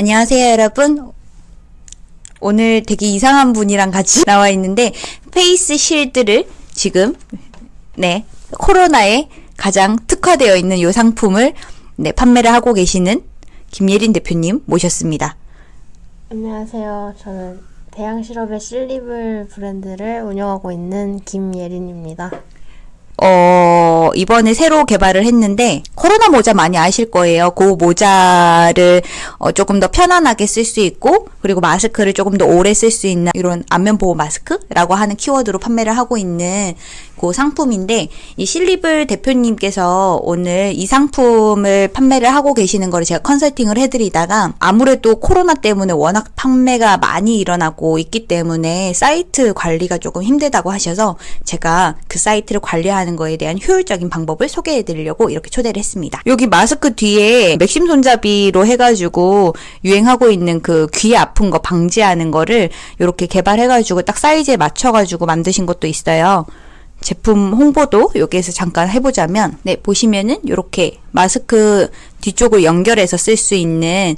안녕하세요, 여러분. 오늘 되게 이상한 분이랑 같이 나와 있는데 face shield를 지금 네 코로나에 가장 특화되어 있는 이 상품을 네 판매를 하고 계시는 김예린 대표님 모셨습니다. 안녕하세요. 저는 대양 시럽의 실리블 브랜드를 운영하고 있는 김예린입니다. 어, 이번에 새로 개발을 했는데, 코로나 모자 많이 아실 거예요. 그 모자를 어, 조금 더 편안하게 쓸 수 있고, 그리고 마스크를 조금 더 오래 쓸 수 있는 이런 안면 보호 마스크라고 하는 키워드로 판매를 하고 있는 그 상품인데, 이 실리블 대표님께서 오늘 이 상품을 판매를 하고 계시는 거를 제가 컨설팅을 해드리다가, 아무래도 코로나 때문에 워낙 판매가 많이 일어나고 있기 때문에 사이트 관리가 조금 힘들다고 하셔서 제가 그 사이트를 관리하는 거에 대한 효율적인 방법을 소개해 드리려고 이렇게 초대를 했습니다. 여기 마스크 뒤에 맥심 손잡이로 해가지고 유행하고 있는 그 귀 아픈 거 방지하는 거를 이렇게 개발해가지고 딱 사이즈에 맞춰가지고 만드신 것도 있어요. 제품 홍보도 여기에서 잠깐 해보자면 네 보시면은 이렇게 마스크 뒤쪽을 연결해서 쓸 수 있는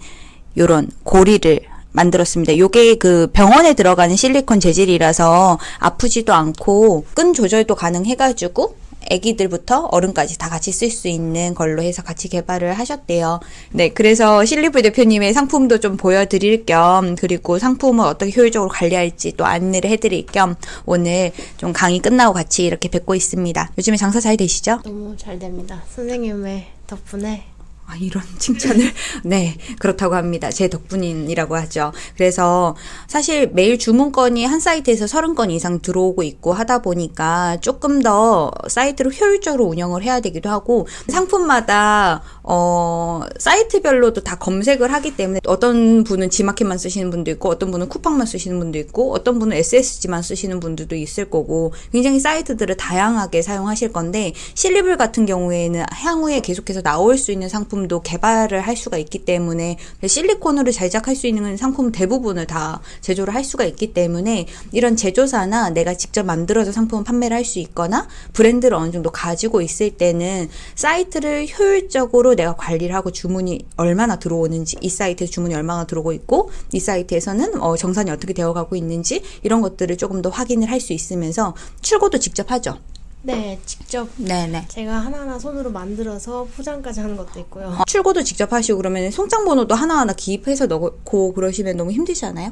요런 고리를 만들었습니다. 요게 그 병원에 들어가는 실리콘 재질이라서 아프지도 않고 끈 조절도 가능해가지고 애기들부터 어른까지 다 같이 쓸 수 있는 걸로 해서 같이 개발을 하셨대요. 네, 그래서 실리브 대표님의 상품도 좀 보여드릴 겸 그리고 상품을 어떻게 효율적으로 관리할지 또 안내를 해드릴 겸 오늘 좀 강의 끝나고 같이 이렇게 뵙고 있습니다. 요즘에 장사 잘 되시죠? 너무 잘 됩니다. 선생님의 덕분에 아, 이런 칭찬을. 네, 그렇다고 합니다. 제 덕분이라고 하죠. 그래서 사실 매일 주문건이 한 사이트에서 30건 이상 들어오고 있고 하다 보니까 조금 더 사이트를 효율적으로 운영을 해야 되기도 하고 상품마다 어, 사이트별로도 다 검색을 하기 때문에 어떤 분은 지마켓만 쓰시는 분도 있고 어떤 분은 쿠팡만 쓰시는 분도 있고 어떤 분은 SSG만 쓰시는 분들도 있을 거고 굉장히 사이트들을 다양하게 사용하실 건데 실리블 같은 경우에는 향후에 계속해서 나올 수 있는 상품 도 개발을 할 수가 있기 때문에 실리콘으로 제작할 수 있는 상품 대부분을 다 제조를 할 수가 있기 때문에 이런 제조사나 내가 직접 만들어서 상품을 판매를 할 수 있거나 브랜드를 어느 정도 가지고 있을 때는 사이트를 효율적으로 내가 관리를 하고 주문이 얼마나 들어오는지 이 사이트에 주문이 얼마나 들어오고 있고 이 사이트에서는 어, 정산이 어떻게 되어가고 있는지 이런 것들을 조금 더 확인을 할 수 있으면서 출고도 직접 하죠. 네, 직접 네네. 제가 하나하나 손으로 만들어서 포장까지 하는 것도 있고요. 어, 출고도 직접 하시고 그러면 송장 번호도 하나하나 기입해서 넣고 그러시면 너무 힘들지 않아요?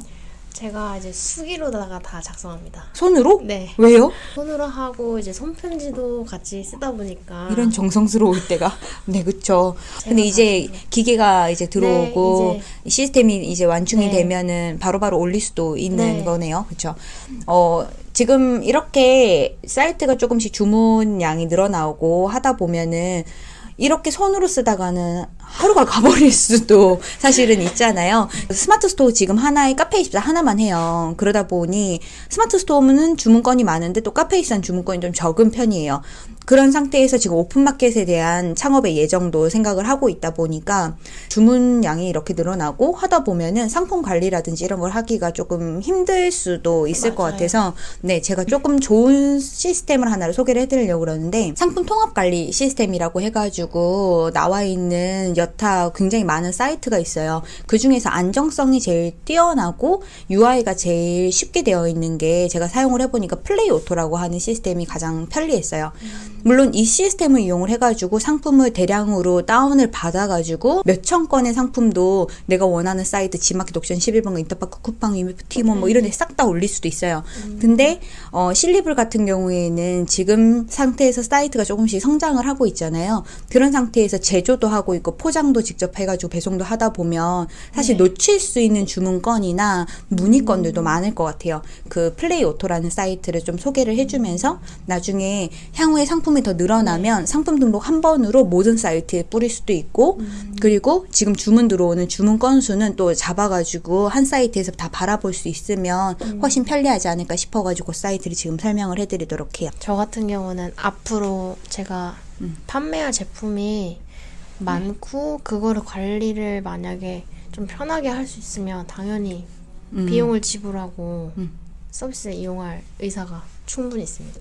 제가 이제 수기로다가 다 작성합니다. 손으로? 네. 왜요? 손으로 하고 이제 손편지도 같이 쓰다 보니까 이런 정성스러울 때가 네 그쵸 근데 제가 이제 다 기계가 이제 들어오고 네, 시스템이 이제 완충이 네. 되면은 바로바로 올릴 수도 있는 네. 거네요 그쵸 어 지금 이렇게 사이트가 조금씩 주문량이 늘어나고 하다 보면은 이렇게 손으로 쓰다가는 하루가 가버릴 수도 사실은 있잖아요. 스마트 스토어 지금 하나에 카페24 하나만 해요. 그러다 보니 스마트 스토어는 주문건이 많은데 또 카페24는 주문건이 좀 적은 편이에요. 그런 상태에서 지금 오픈마켓에 대한 창업의 예정도 생각을 하고 있다 보니까 주문량이 이렇게 늘어나고 하다 보면은 상품 관리라든지 이런 걸 하기가 조금 힘들 수도 있을 것 맞아요. 같아서 네, 제가 조금 좋은 시스템을 하나를 소개를 해드리려고 그러는데 상품 통합 관리 시스템이라고 해가지고 나와 있는 여타 굉장히 많은 사이트가 있어요. 그 중에서 안정성이 제일 뛰어나고 UI가 제일 쉽게 되어 있는 게 제가 사용을 해보니까 플레이 오토라고 하는 시스템이 가장 편리했어요. 물론 이 시스템을 이용을 해가지고 상품을 대량으로 다운을 받아가지고 몇천 건의 상품도 내가 원하는 사이트 지마켓 옥션 11번가 인터파크 쿠팡 티몬 뭐 이런 데 싹 다 올릴 수도 있어요. 근데 어, 실리블 같은 경우에는 지금 상태에서 사이트가 조금씩 성장을 하고 있잖아요. 그런 상태에서 제조도 하고 있고 포장도 직접 해가지고 배송도 하다 보면 사실 네. 놓칠 수 있는 주문건이나 문의건들도 많을 것 같아요. 그 플레이 오토라는 사이트를 좀 소개를 해주면서 나중에 향후에 상품이 더 늘어나면 상품 등록 한 번으로 모든 사이트에 뿌릴 수도 있고 그리고 지금 주문 들어오는 주문 건수는 또 잡아가지고 한 사이트에서 다 바라볼 수 있으면 훨씬 편리하지 않을까 싶어가지고 그 사이트를 지금 설명을 해드리도록 해요. 저 같은 경우는 앞으로 제가 음. 판매할 제품이 많고 그거를 관리를 만약에 좀 편하게 할 수 있으면 당연히 음. 비용을 지불하고 음. 서비스를 이용할 의사가 충분히 있습니다.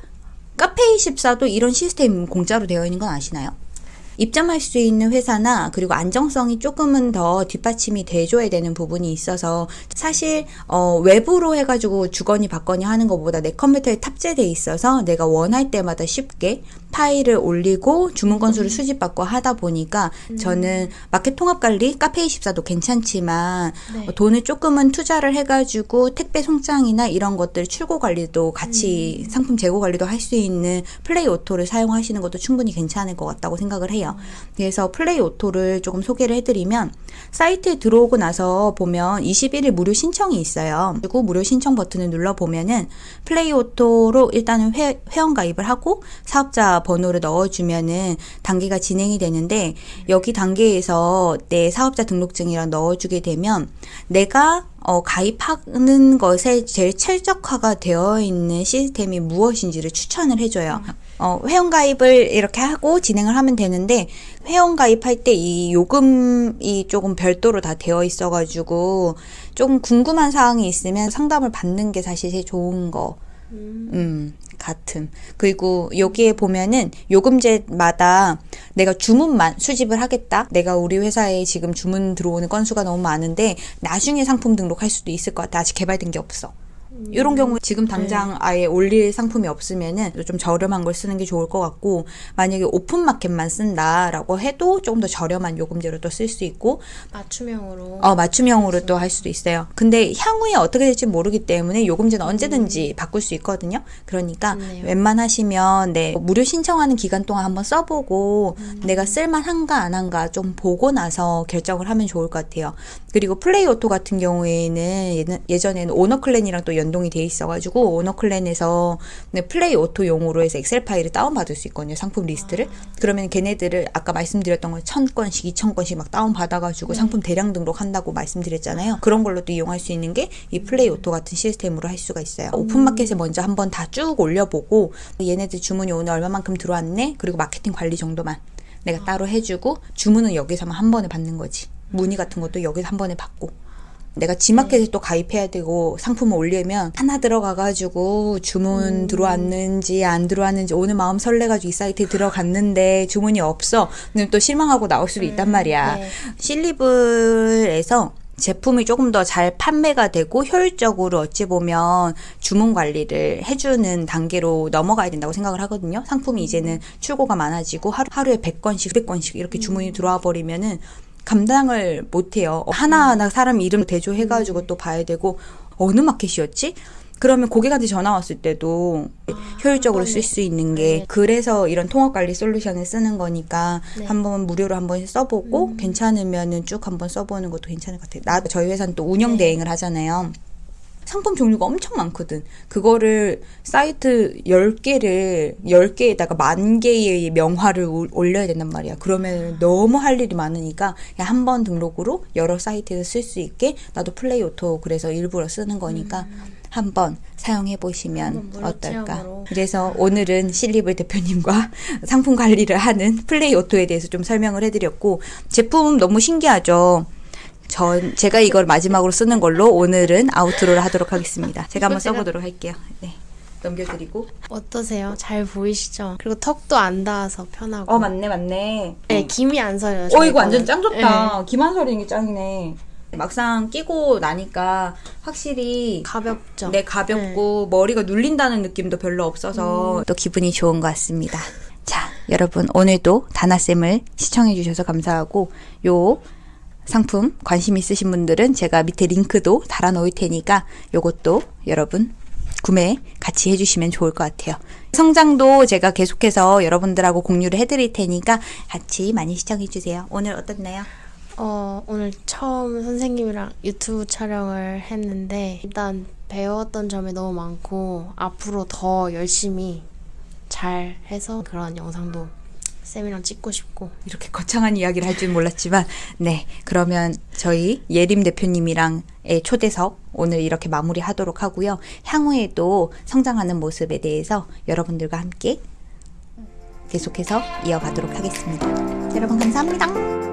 카페24도 이런 시스템 공짜로 되어 있는 건 아시나요? 입점할 수 있는 회사나 그리고 안정성이 조금은 더 뒷받침이 돼줘야 되는 부분이 있어서 사실 어, 외부로 해가지고 주거니 받거니 하는 것보다 내 컴퓨터에 탑재돼 있어서 내가 원할 때마다 쉽게 파일을 올리고 주문 건수를 수집받고 하다 보니까 저는 마켓 통합 관리 카페24도 괜찮지만 네. 어, 돈을 조금은 투자를 해가지고 택배 송장이나 이런 것들 출고 관리도 같이 상품 재고 관리도 할 수 있는 플레이 오토를 사용하시는 것도 충분히 괜찮을 것 같다고 생각을 해요. 그래서 플레이 오토를 조금 소개를 해드리면 사이트에 들어오고 나서 보면 21일 무료 신청이 있어요. 그리고 무료 신청 버튼을 눌러 보면은 플레이 오토로 일단은 회, 회원 가입을 하고 사업자 번호를 넣어주면은 단계가 진행이 되는데 여기 단계에서 내 사업자 등록증이랑 넣어주게 되면 내가 어, 가입하는 것에 제일 최적화가 되어 있는 시스템이 무엇인지를 추천을 해줘요. 어, 회원 가입을 이렇게 하고 진행을 하면 되는데 회원 가입할 때 이 요금이 조금 별도로 다 되어 있어가지고 조금 궁금한 사항이 있으면 상담을 받는 게 사실 제일 좋은 거. 음, 같음. 그리고 여기에 보면은 요금제마다 내가 주문만 수집을 하겠다. 내가 우리 회사에 지금 주문 들어오는 건수가 너무 많은데 나중에 상품 등록할 수도 있을 것 같아. 아직 개발된 게 없어. 이런 경우 지금 당장 아예 올릴 상품이 없으면은 좀 저렴한 걸 쓰는 게 좋을 것 같고 만약에 오픈 마켓만 쓴다라고 해도 조금 더 저렴한 요금제로 또 쓸 수 있고 맞춤형으로. 어, 맞춤형으로 또 할 수도 있어요. 근데 향후에 어떻게 될지 모르기 때문에 요금제는 언제든지 바꿀 수 있거든요. 그러니까 좋네요. 웬만하시면 네, 무료 신청하는 기간 동안 한번 써보고 내가 쓸만한가 안 한가 좀 보고 나서 결정을 하면 좋을 것 같아요. 그리고 플레이 오토 같은 경우에는 예전에는 오너 클랜이랑 또 연동이 돼 있어가지고 오너 클랜에서 네, 플레이 오토 용으로 해서 엑셀 파일을 다운받을 수 있거든요. 상품 리스트를. 그러면 걔네들을 아까 말씀드렸던 거 천 건씩, 이천 건씩 막 다운받아가지고 상품 대량 등록한다고 말씀드렸잖아요. 그런 걸로 또 이용할 수 있는 게 이 플레이 오토 같은 시스템으로 할 수가 있어요. 오픈마켓에 먼저 한번 다 쭉 올려보고 얘네들 주문이 오늘 얼마만큼 들어왔네? 그리고 마케팅 관리 정도만 내가 따로 해주고 주문은 여기서만 한 번에 받는 거지. 문의 같은 것도 여기서 한 번에 받고. 내가 지마켓에 또 가입해야 되고 상품을 올리면 하나 들어가가지고 주문 들어왔는지 안 들어왔는지 오늘 마음 설레가지고 이 사이트에 들어갔는데 주문이 없어. 그럼 또 실망하고 나올 수도 있단 말이야. 네. 실리블에서 제품이 조금 더 잘 판매가 되고 효율적으로 어찌 보면 주문 관리를 해주는 단계로 넘어가야 된다고 생각을 하거든요. 상품이 이제는 출고가 많아지고 하루, 하루에 100건씩, 200건씩 이렇게 주문이 들어와 버리면은 감당을 못해요. 하나하나 사람 이름 대조해가지고 또 봐야 되고 어느 마켓이었지? 그러면 고객한테 전화 왔을 때도 효율적으로 쓸 수 있는 게 네. 그래서 이런 통합 관리 솔루션을 쓰는 거니까 네. 한번 무료로 한번 써보고 괜찮으면은 쭉 한번 써보는 것도 괜찮을 것 같아요. 나 저희 회사는 또 운영 대행을 하잖아요. 상품 종류가 엄청 많거든. 그거를 사이트 10개를 10개에다가 만 개의 명화를 올- 올려야 된단 말이야. 그러면 너무 할 일이 많으니까 한 번 등록으로 여러 사이트에서 쓸 수 있게 나도 플레이 오토 그래서 일부러 쓰는 거니까 한번 사용해 보시면 한번 어떨까. 체험으로. 그래서 오늘은 실리블 대표님과 상품 관리를 하는 플레이 오토에 대해서 좀 설명을 해드렸고 제품 너무 신기하죠. 전 제가 이걸 마지막으로 쓰는 걸로 오늘은 아우트로를 하도록 하겠습니다. 제가 한번 써보도록 할게요. 네. 넘겨드리고. 어떠세요? 잘 보이시죠? 그리고 턱도 안 닿아서 편하고. 어 맞네 맞네. 네, 김이 안 서요. 어 이거 완전. 짱 좋다. 김한설이 이게 짱이네. 막상 끼고 나니까 확실히 네, 가볍죠. 네, 가볍고 머리가 눌린다는 느낌도 별로 없어서 또 기분이 좋은 것 같습니다. 자, 여러분 오늘도 다나쌤을 시청해 주셔서 감사하고 요 상품 관심 있으신 분들은 제가 밑에 링크도 달아 놓을 테니까 요것도 여러분 구매 같이 해주시면 좋을 것 같아요. 성장도 제가 계속해서 여러분들하고 공유를 해드릴 테니까 같이 많이 시청해 주세요. 오늘 어떻나요? 어, 오늘 처음 선생님이랑 유튜브 촬영을 했는데 일단 배웠던 점이 너무 많고 앞으로 더 열심히 잘 해서 그런 영상도 쌤이랑 찍고 싶고 이렇게 거창한 이야기를 할 줄 몰랐지만, 네. 그러면 저희 예림 대표님이랑의 초대석 오늘 이렇게 마무리 하도록 하고요. 향후에도 성장하는 모습에 대해서 여러분들과 함께 계속해서 이어가도록 하겠습니다. 여러분 감사합니다.